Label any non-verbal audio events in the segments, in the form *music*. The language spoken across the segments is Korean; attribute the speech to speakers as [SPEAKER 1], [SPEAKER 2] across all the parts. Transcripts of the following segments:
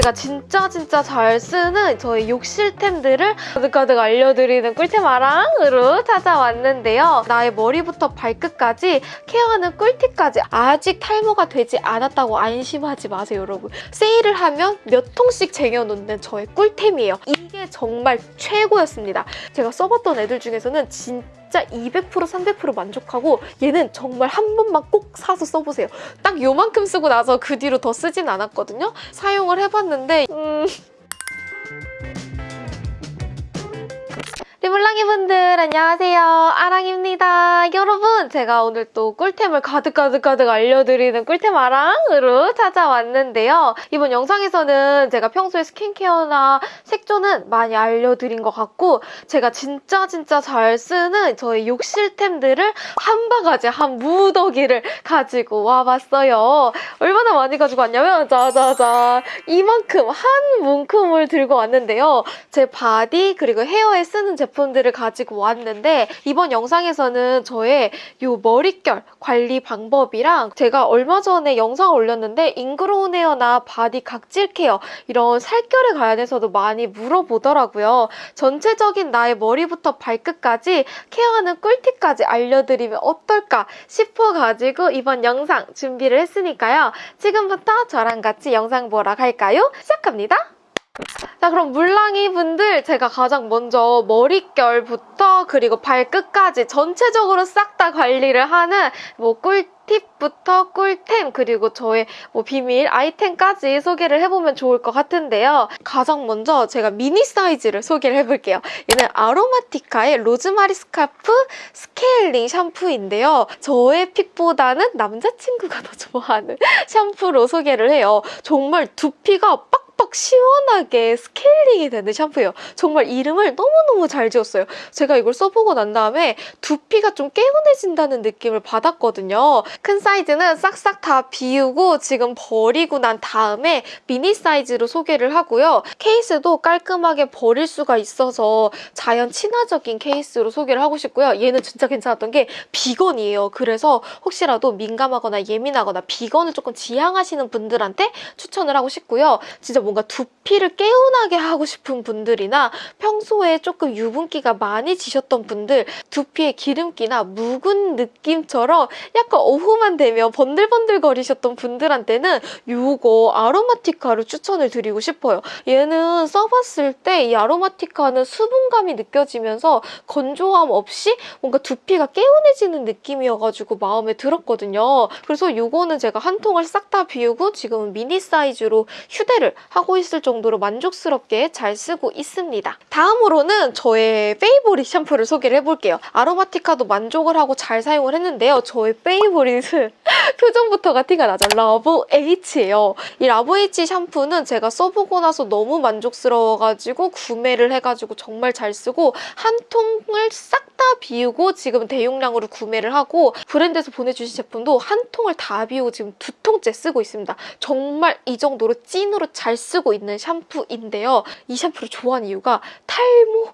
[SPEAKER 1] 제가 진짜 진짜 잘 쓰는 저의 욕실템들을 가득가득 알려드리는 꿀템 아랑으로 찾아왔는데요. 나의 머리부터 발끝까지 케어하는 꿀팁까지 아직 탈모가 되지 않았다고 안심하지 마세요, 여러분. 세일을 하면 몇 통씩 쟁여놓는 저의 꿀템이에요. 이게 정말 최고였습니다. 제가 써봤던 애들 중에서는 진짜 200% 300% 만족하고 얘는 정말 한 번만 꼭 사서 써보세요. 딱 요만큼 쓰고 나서 그 뒤로 더 쓰진 않았거든요. 사용을 해봤는데 음... 리블랑이 분들 안녕하세요. 아랑입니다. 여러분 제가 오늘 또 꿀템을 가득가득 가득 알려드리는 꿀템 아랑으로 찾아왔는데요. 이번 영상에서는 제가 평소에 스킨케어나 색조는 많이 알려드린 것 같고 제가 진짜 진짜 잘 쓰는 저의 욕실템들을 한 바가지 한 무더기를 가지고 와봤어요. 얼마나 많이 가지고 왔냐면 짜자잔 이만큼 한 움큼을 들고 왔는데요. 제 body 그리고 hair에 쓰는 제품 제품들을 가지고 왔는데 이번 영상에서는 저의 요 머릿결 관리 방법이랑 제가 얼마 전에 영상을 올렸는데 ingrown hair나 body 각질 care 이런 살결에 관련해서도 많이 물어보더라고요. 전체적인 나의 머리부터 발끝까지 care하는 꿀팁까지 알려드리면 어떨까 싶어가지고 이번 영상 준비를 했으니까요. 지금부터 저랑 같이 영상 보러 갈까요? 시작합니다. 자 그럼 물랑이 분들 제가 가장 먼저 머릿결부터 그리고 발끝까지 전체적으로 싹 다 관리를 하는 뭐 꿀팁부터 꿀템 그리고 저의 뭐 비밀 아이템까지 소개를 해보면 좋을 것 같은데요. 가장 먼저 제가 미니 사이즈를 소개를 해볼게요. 얘는 아로마티카의 로즈마리 scalp 스케일링 샴푸인데요. 저의 pick보다는 남자친구가 더 좋아하는 *laughs* 샴푸로 소개를 해요. 정말 두피가 빡 빡빡 시원하게 스케일링이 되는 샴푸예요. 정말 이름을 너무너무 잘 지었어요. 제가 이걸 써보고 난 다음에 두피가 좀 개운해진다는 느낌을 받았거든요. 큰 사이즈는 싹싹 다 비우고 지금 버리고 난 다음에 미니 사이즈로 소개를 하고요. 케이스도 깔끔하게 버릴 수가 있어서 자연 친화적인 케이스로 소개를 하고 싶고요. 얘는 진짜 괜찮았던 게 비건이에요. 그래서 혹시라도 민감하거나 예민하거나 비건을 조금 지향하시는 분들한테 추천을 하고 싶고요. 진짜 뭔가 두피를 개운하게 하고 싶은 분들이나 평소에 조금 유분기가 많이 지셨던 분들 두피에 기름기나 묵은 느낌처럼 약간 오후만 되면 번들번들 거리셨던 분들한테는 이거 아로마티카를 추천을 드리고 싶어요. 얘는 써봤을 때 이 아로마티카는 수분감이 느껴지면서 건조함 없이 뭔가 두피가 개운해지는 느낌이어가지고 마음에 들었거든요. 그래서 이거는 제가 한 통을 싹 다 비우고 지금은 미니 사이즈로 휴대를 하고 있을 정도로 만족스럽게 잘 쓰고 있습니다. 다음으로는 저의 favorite 샴푸를 소개를 해볼게요. 아로마티카도 만족을 하고 잘 사용을 했는데요. 저의 favorite은 *laughs* 표정부터가 티가 나죠. 라보 H예요. 이 라보 H 샴푸는 제가 써보고 나서 너무 만족스러워가지고 구매를 해가지고 정말 잘 쓰고 한 통을 싹 다 비우고 지금 대용량으로 구매를 하고 브랜드에서 보내주신 제품도 한 통을 다 비우고 지금 두 통째 쓰고 있습니다. 정말 이 정도로 찐으로 잘 쓰고 있는 샴푸인데요. 이 샴푸를 좋아하는 이유가 탈모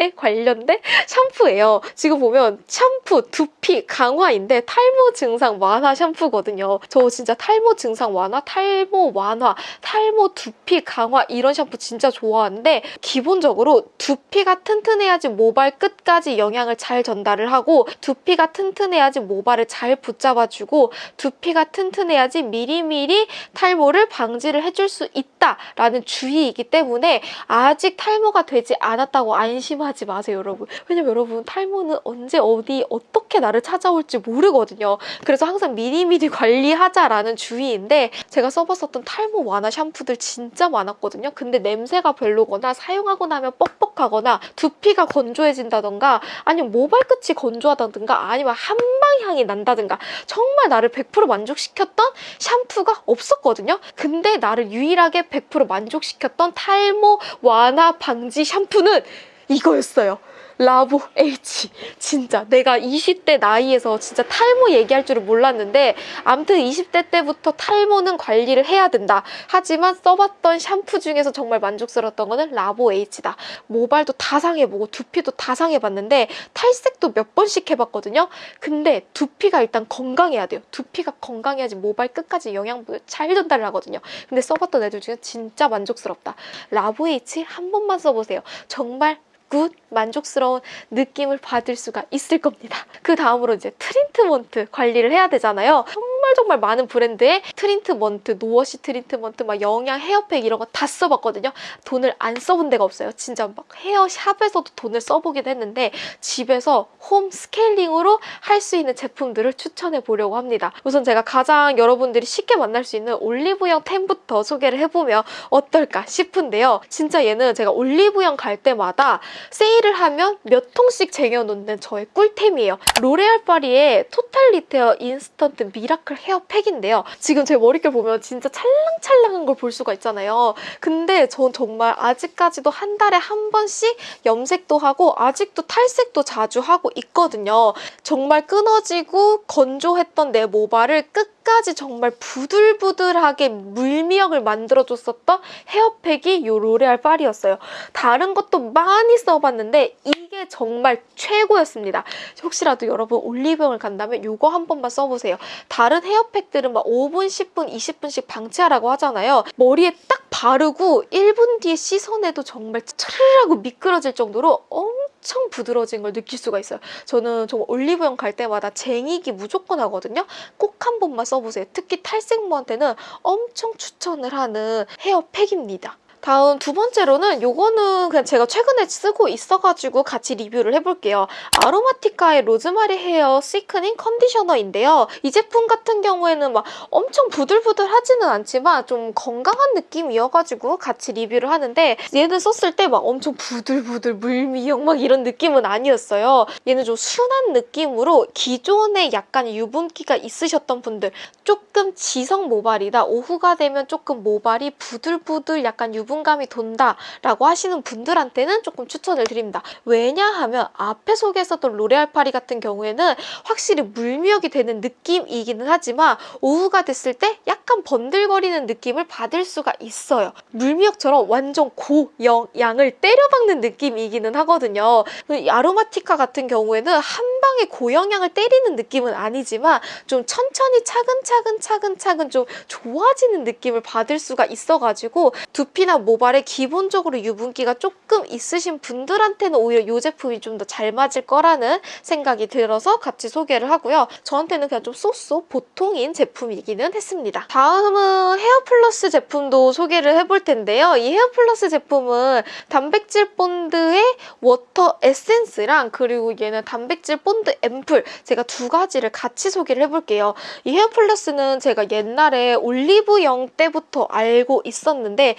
[SPEAKER 1] 에 관련된 샴푸예요. 지금 보면 샴푸, 두피 강화인데 탈모 증상 완화 샴푸거든요. 저 진짜 탈모 증상 완화, 탈모 완화, 탈모 두피 강화 이런 샴푸 진짜 좋아하는데 기본적으로 두피가 튼튼해야지 모발 끝까지 영양을 잘 전달을 하고 두피가 튼튼해야지 모발을 잘 붙잡아주고 두피가 튼튼해야지 미리미리 탈모를 방지를 해줄 수 있다라는 주의이기 때문에 아직 탈모가 되지 않았다고 안심하 하지 마세요 여러분. 왜냐면 여러분 탈모는 언제 어디 어떻게 나를 찾아올지 모르거든요. 그래서 항상 미리미리 관리하자라는 주의인데 제가 써봤었던 탈모 완화 샴푸들 진짜 많았거든요. 근데 냄새가 별로거나 사용하고 나면 뻑뻑하거나 두피가 건조해진다던가 아니면 모발 끝이 건조하다든가 아니면 한방향이 난다든가 정말 나를 100% 만족시켰던 샴푸가 없었거든요. 근데 나를 유일하게 100% 만족시켰던 탈모 완화 방지 샴푸는 이거였어요. 라보 H. 진짜 내가 20대 나이에서 진짜 탈모 얘기할 줄은 몰랐는데 암튼 20대 때부터 탈모는 관리를 해야 된다. 하지만 써봤던 샴푸 중에서 정말 만족스러웠던 거는 라보 H다. 모발도 다 상해보고 두피도 다 상해봤는데 탈색도 몇 번씩 해봤거든요. 근데 두피가 일단 건강해야 돼요. 두피가 건강해야지 모발 끝까지 영양분을 잘 전달을 하거든요. 근데 써봤던 애들 중에 진짜 만족스럽다. 라보 H 한 번만 써보세요. 정말 good 만족스러운 느낌을 받을 수가 있을 겁니다. 그 다음으로 이제 트리트먼트 관리를 해야 되잖아요. 정말 정말 많은 브랜드의 트리트먼트, no wash 트리트먼트, 막 영양 헤어팩 이런 거 다 써봤거든요. 돈을 안 써본 데가 없어요. 진짜 막 헤어샵에서도 돈을 써보긴 했는데 집에서 홈 스케일링으로 할 수 있는 제품들을 추천해 보려고 합니다. 우선 제가 가장 여러분들이 쉽게 만날 수 있는 올리브영 템부터 소개를 해보면 어떨까 싶은데요. 진짜 얘는 제가 올리브영 갈 때마다 세일을 하면 몇 통씩 쟁여놓는 저의 꿀템이에요. 로레알 파리의 Total Repair Instant Miracle 헤어팩인데요. 지금 제 머릿결 보면 진짜 찰랑찰랑한 걸 볼 수가 있잖아요. 근데 전 정말 아직까지도 한 달에 한 번씩 염색도 하고 아직도 탈색도 자주 하고 있거든요. 정말 끊어지고 건조했던 내 모발을 끝 까지 정말 부들부들하게 물미역을 만들어줬었던 헤어팩이 이 로레알 파리였어요. 다른 것도 많이 써봤는데 이게 정말 최고였습니다. 혹시라도 여러분 올리브영을 간다면 이거 한 번만 써보세요. 다른 헤어팩들은 막 5분, 10분, 20분씩 방치하라고 하잖아요. 머리에 딱 바르고 1분 뒤에 씻어내도 정말 차르르 하고 미끄러질 정도로 엄청 부드러워진 걸 느낄 수가 있어요. 저는 정말 올리브영 갈 때마다 쟁이기 무조건 하거든요. 꼭 한 번만 써보세요. 특히 탈색모한테는 엄청 추천을 하는 헤어팩입니다. 다음 두 번째로는 요거는 그냥 제가 최근에 쓰고 있어가지고 같이 리뷰를 해볼게요. 아로마티카의 로즈마리 헤어 시크닝 컨디셔너인데요. 이 제품 같은 경우에는 막 엄청 부들부들하지는 않지만 좀 건강한 느낌이어가지고 같이 리뷰를 하는데 얘는 썼을 때 막 엄청 부들부들 물미역 막 이런 느낌은 아니었어요. 얘는 좀 순한 느낌으로 기존에 약간 유분기가 있으셨던 분들 조금 지성 모발이다. 오후가 되면 조금 모발이 부들부들 약간 유분 유분감이 돈다 라고 하시는 분들한테는 조금 추천을 드립니다. 왜냐하면 앞에 소개했었던 로레알 파리 같은 경우에는 확실히 물미역이 되는 느낌이기는 하지만 오후가 됐을 때 약간 번들거리는 느낌을 받을 수가 있어요. 물미역처럼 완전 고영양을 때려박는 느낌이기는 하거든요. 그 아로마티카 같은 경우에는 한 방에 고영양을 때리는 느낌은 아니지만 좀 천천히 차근차근 차근차근 좀 좋아지는 느낌을 받을 수가 있어가지고 두피나 모발에 기본적으로 유분기가 조금 있으신 분들한테는 오히려 이 제품이 좀 더 잘 맞을 거라는 생각이 들어서 같이 소개를 하고요. 저한테는 그냥 좀 so so 보통인 제품이기는 했습니다. 다음은 헤어플러스 제품도 소개를 해볼 텐데요. 이 헤어플러스 제품은 단백질 본드의 워터 에센스랑 그리고 얘는 단백질 본드 앰플 제가 두 가지를 같이 소개를 해볼게요. 이 헤어플러스는 제가 옛날에 올리브영 때부터 알고 있었는데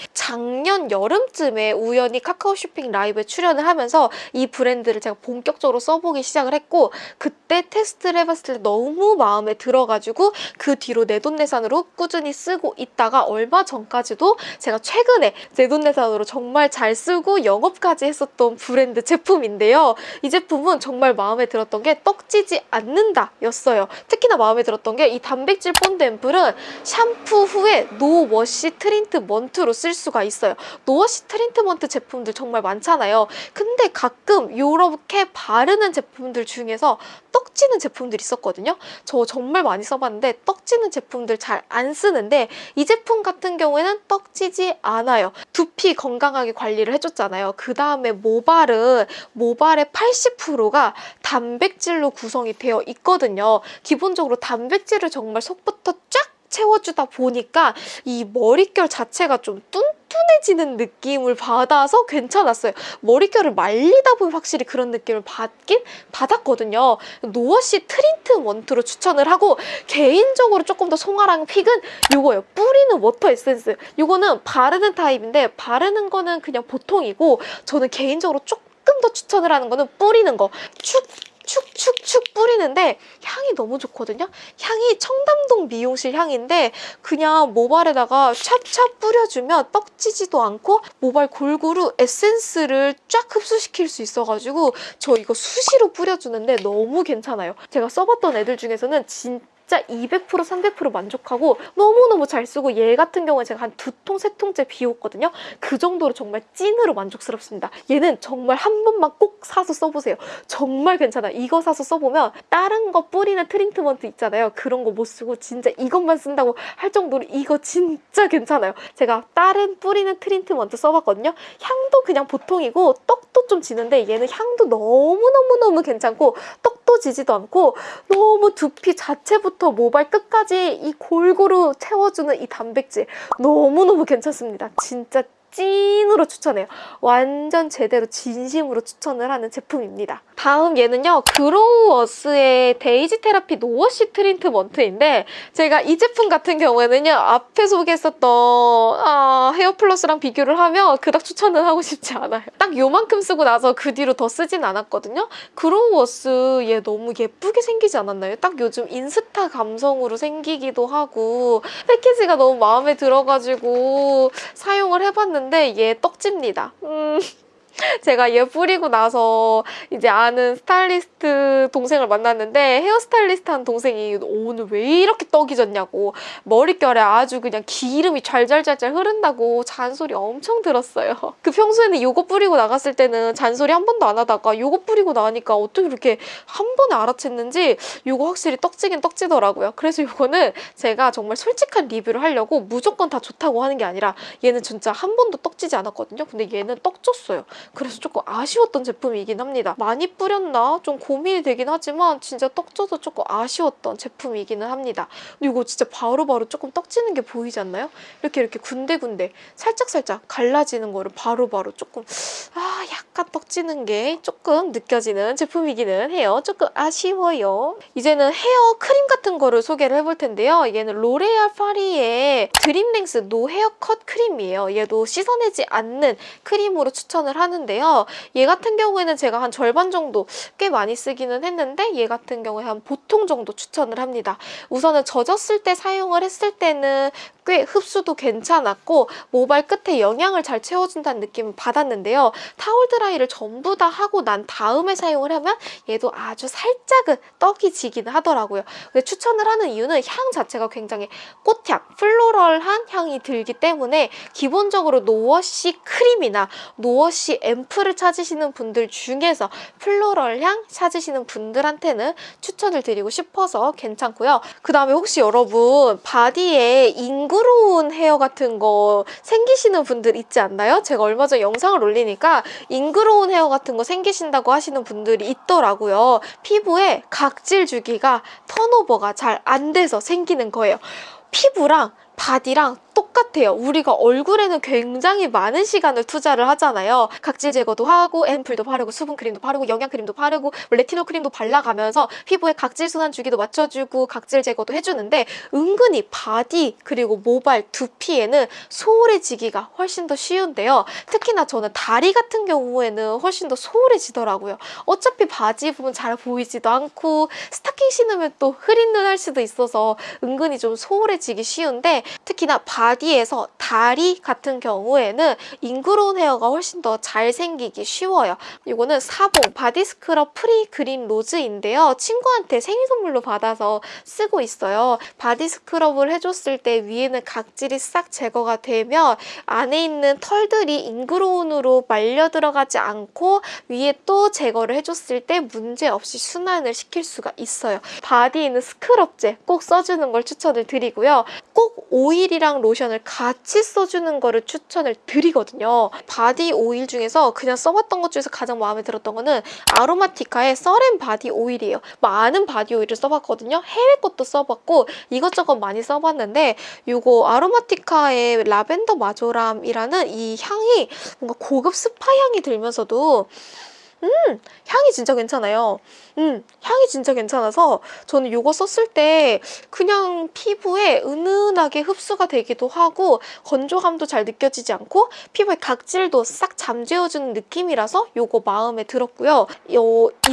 [SPEAKER 1] 작년 여름쯤에 우연히 카카오 쇼핑 라이브에 출연을 하면서 이 브랜드를 제가 본격적으로 써보기 시작을 했고 그때 테스트를 해봤을 때 너무 마음에 들어가지고 그 뒤로 내돈내산으로 꾸준히 쓰고 있다가 얼마 전까지도 제가 최근에 내돈내산으로 정말 잘 쓰고 영업까지 했었던 브랜드 제품인데요. 이 제품은 정말 마음에 들었던 게 떡지지 않는다 였어요. 특히나 마음에 들었던 게 이 단백질 본드 앰플은 샴푸 후에 no wash 트리트먼트로 쓸 수가 있어요. no wash 트리트먼트 제품들 정말 많잖아요. 근데 가끔 이렇게 바르는 제품들 중에서 떡지는 제품들이 있었거든요. 저 정말 많이 써봤는데 떡지는 제품들 잘 안 쓰는데 이 제품 같은 경우에는 떡지지 않아요. 두피 건강하게 관리를 해줬잖아요. 그 다음에 모발은 모발의 80%가 단백질로 구성이 되어 있거든요. 기본적으로 단백질을 정말 속부터 쫙 채워주다 보니까 이 머릿결 자체가 좀 뚱뚱 해지는 느낌을 받아서 괜찮았어요. 머릿결을 말리다 보면 확실히 그런 느낌을 받긴 받았거든요. no wash 트리트먼트로 추천을 하고 개인적으로 조금 더 송아랑 pick은 이거예요. 뿌리는 워터 에센스. 이거는 바르는 타입인데 바르는 거는 그냥 보통이고 저는 개인적으로 조금 더 추천을 하는 거는 뿌리는 거. 축 축축축 뿌리는데 향이 너무 좋거든요. 향이 청담동 미용실 향인데 그냥 모발에다가 찹찹 뿌려주면 떡지지도 않고 모발 골고루 에센스를 쫙 흡수시킬 수 있어가지고 저 이거 수시로 뿌려주는데 너무 괜찮아요. 제가 써봤던 애들 중에서는 진짜 진짜 200% 300% 만족하고 너무너무 잘 쓰고 얘 같은 경우에 제가 한 두 통, 세 통째 비웠거든요. 그 정도로 정말 찐으로 만족스럽습니다. 얘는 정말 한 번만 꼭 사서 써보세요. 정말 괜찮아. 이거 사서 써보면 다른 거 뿌리는 트리트먼트 있잖아요. 그런 거 못 쓰고 진짜 이것만 쓴다고 할 정도로 이거 진짜 괜찮아요. 제가 다른 뿌리는 트리트먼트 써봤거든요. 향도 그냥 보통이고 떡도 좀 지는데 얘는 향도 너무너무너무 괜찮고 떡도 지지도 않고 너무 두피 자체부터 모발 끝까지 이 골고루 채워주는 이 단백질 너무너무 괜찮습니다. 진짜 찐으로 추천해요. 완전 제대로 진심으로 추천을 하는 제품입니다. 다음 얘는요. 그로우어스의 데이지 테라피 no wash 트리트먼트인데 제가 이 제품 같은 경우에는요. 앞에 소개했었던 아, 헤어플러스랑 비교를 하면 그닥 추천은 하고 싶지 않아요. 딱 요만큼 쓰고 나서 그 뒤로 더 쓰진 않았거든요. 그로우어스 얘 너무 예쁘게 생기지 않았나요? 딱 요즘 인스타 감성으로 생기기도 하고 패키지가 너무 마음에 들어가지고 사용을 해봤는데 얘 떡집니다. 음... *laughs* 제가 얘 뿌리고 나서 이제 아는 스타일리스트 동생을 만났는데 헤어스타일리스트 한 동생이 오늘 왜 이렇게 떡이 졌냐고 머릿결에 아주 그냥 기름이 잘잘잘잘 흐른다고 잔소리 엄청 들었어요. *laughs* 그 평소에는 이거 뿌리고 나갔을 때는 잔소리 한 번도 안 하다가 이거 뿌리고 나니까 어떻게 이렇게 한 번에 알아챘는지 이거 확실히 떡지긴 떡지더라고요. 그래서 이거는 제가 정말 솔직한 리뷰를 하려고 무조건 다 좋다고 하는 게 아니라 얘는 진짜 한 번도 떡지지 않았거든요. 근데 얘는 떡졌어요. 그래서 조금 아쉬웠던 제품이긴 합니다. 많이 뿌렸나? 좀 고민이 되긴 하지만 진짜 떡져서 조금 아쉬웠던 제품이기는 합니다. 이거 진짜 바로바로 바로 조금 떡지는 게 보이지 않나요? 이렇게 이렇게 군데군데 살짝살짝 갈라지는 거를 바로바로 바로 조금 아 약간 떡지는 게 조금 느껴지는 제품이기는 해요. 조금 아쉬워요. 이제는 헤어 크림 같은 거를 소개를 해볼 텐데요. 얘는 로레알 파리의 Dream Lengths No Haircut Cream이에요. 얘도 씻어내지 않는 크림으로 추천을 하는 하는데요. 얘 같은 경우에는 제가 한 절반 정도 꽤 많이 쓰기는 했는데 얘 같은 경우에 한 보통 정도 추천을 합니다. 우선은 젖었을 때 사용을 했을 때는 꽤 흡수도 괜찮았고 모발 끝에 영양을 잘 채워준다는 느낌을 받았는데요. 타올 드라이를 전부 다 하고 난 다음에 사용을 하면 얘도 아주 살짝은 떡이 지기는 하더라고요. 근데 추천을 하는 이유는 향 자체가 굉장히 꽃향, 플로럴한 향이 들기 때문에 기본적으로 노워시 크림이나 no-wash 앰플을 찾으시는 분들 중에서 floral 향 찾으시는 분들한테는 추천을 드리고 싶어서 괜찮고요. 그 다음에 혹시 여러분 바디에 ingrown hair 같은 거 생기시는 분들 있지 않나요? 제가 얼마 전에 영상을 올리니까 ingrown hair 같은 거 생기신다고 하시는 분들이 있더라고요. 피부에 각질 주기가 턴오버가 잘 안 돼서 생기는 거예요. 피부랑 바디랑 똑같아요. 우리가 얼굴에는 굉장히 많은 시간을 투자를 하잖아요. 각질 제거도 하고 앰플도 바르고 수분 크림도 바르고 영양 크림도 바르고 뭐 레티놀 크림도 발라가면서 피부에 각질 순환 주기도 맞춰주고 각질 제거도 해주는데 은근히 바디 그리고 모발 두피에는 소홀해지기가 훨씬 더 쉬운데요. 특히나 저는 다리 같은 경우에는 훨씬 더 소홀해지더라고요. 어차피 바지 부분 잘 보이지도 않고 스타킹 신으면 또 흐린 눈 할 수도 있어서 은근히 좀 소홀해지기 쉬운데 특히나 바디에서 다리 같은 경우에는 ingrown hair가 훨씬 더 잘 생기기 쉬워요. 이거는 사봉 바디 스크럽 프리 그린 로즈인데요. 친구한테 생일 선물로 받아서 쓰고 있어요. 바디 스크럽을 해줬을 때 위에는 각질이 싹 제거가 되면 안에 있는 털들이 ingrown으로 말려 들어가지 않고 위에 또 제거를 해줬을 때 문제없이 순환을 시킬 수가 있어요. 바디에 있는 스크럽제 꼭 써주는 걸 추천을 드리고요. 꼭 오일이랑 로션을 같이 써주는 거를 추천을 드리거든요. 바디 오일 중에서 그냥 써봤던 것 중에서 가장 마음에 들었던 거는 아로마티카의 Serene 바디 오일이에요. 많은 바디 오일을 써봤거든요. 해외 것도 써봤고 이것저것 많이 써봤는데 이거 아로마티카의 라벤더 마조람이라는 이 향이 뭔가 고급 스파 향이 들면서도 향이 진짜 괜찮아요. 음, 향이 진짜 괜찮아서 저는 이거 썼을 때 그냥 피부에 은은하게 흡수가 되기도 하고 건조함도 잘 느껴지지 않고 피부의 각질도 싹 잠재워주는 느낌이라서 이거 마음에 들었고요. 이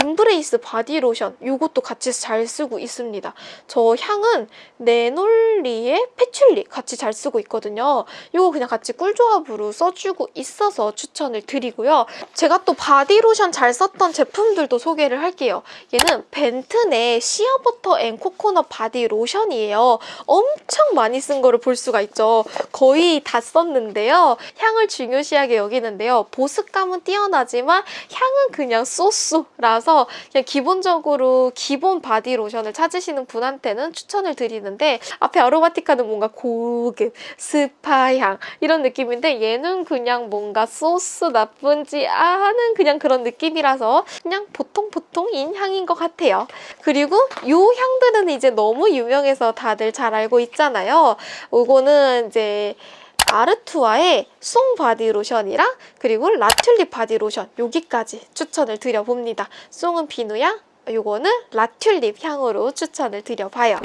[SPEAKER 1] Embrace 바디로션 이것도 같이 잘 쓰고 있습니다. 저 향은 neroli and patchouli 같이 잘 쓰고 있거든요. 이거 그냥 같이 꿀조합으로 써주고 있어서 추천을 드리고요. 제가 또 바디로션 잘 썼던 제품들도 소개를 할게요. 얘는 벤튼의 시어버터 and 코코넛 바디 로션이에요. 엄청 많이 쓴 거를 볼 수가 있죠. 거의 다 썼는데요. 향을 중요시하게 여기는데요. 보습감은 뛰어나지만 향은 그냥 so so라서 그냥 기본적으로 기본 바디 로션을 찾으시는 분한테는 추천을 드리는데 앞에 아로마티카는 뭔가 고급, 스파향 이런 느낌인데 얘는 그냥 뭔가 so so 나쁘지 않은 그냥 그런 느낌 이라서 그냥 보통 보통인 향인 것 같아요. 그리고 이 향들은 이제 너무 유명해서 다들 잘 알고 있잖아요. 이거는 이제 아르투아의 송 바디 로션이랑 그리고 라튤립 바디 로션 여기까지 추천을 드려봅니다. 송은 비누향, 요거는 라튤립 향으로 추천을 드려봐요.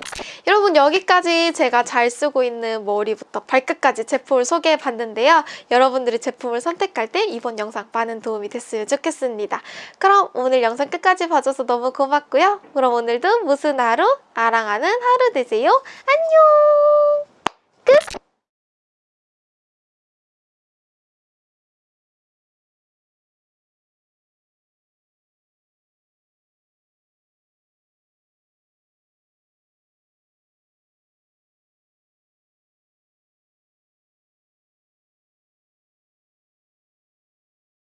[SPEAKER 1] 여러분 여기까지 제가 잘 쓰고 있는 머리부터 발끝까지 제품을 소개해봤는데요. 여러분들이 제품을 선택할 때 이번 영상 많은 도움이 됐으면 좋겠습니다. 그럼 오늘 영상 끝까지 봐줘서 너무 고맙고요. 그럼 오늘도 무슨 하루? 아랑하는 하루 되세요. 안녕!